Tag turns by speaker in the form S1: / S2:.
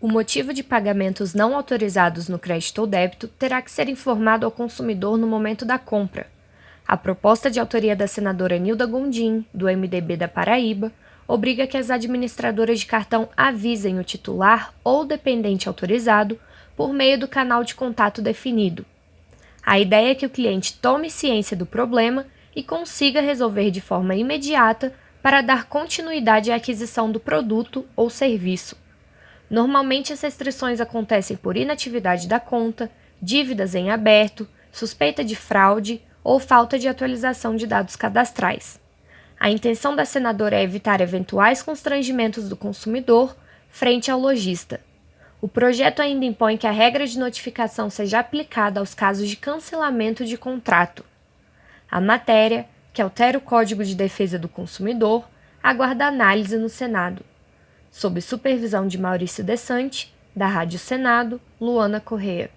S1: O motivo de pagamentos não autorizados no crédito ou débito terá que ser informado ao consumidor no momento da compra. A proposta de autoria da senadora Nilda Gondim, do MDB da Paraíba, obriga que as administradoras de cartão avisem o titular ou dependente autorizado por meio do canal de contato definido. A ideia é que o cliente tome ciência do problema e consiga resolver de forma imediata para dar continuidade à aquisição do produto ou serviço. Normalmente, as restrições acontecem por inatividade da conta, dívidas em aberto, suspeita de fraude ou falta de atualização de dados cadastrais. A intenção da senadora é evitar eventuais constrangimentos do consumidor frente ao lojista. O projeto ainda impõe que a regra de notificação seja aplicada aos casos de cancelamento de contrato. A matéria, que altera o Código de Defesa do Consumidor, aguarda análise no Senado. Sob supervisão de Maurício Desante, da Rádio Senado, Luana Correa.